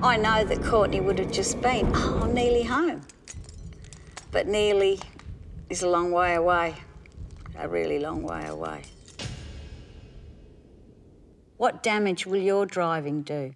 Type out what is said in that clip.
I know that Courtney would have just been, oh, I'm nearly home. But nearly is a long way away, a really long way away. What damage will your driving do?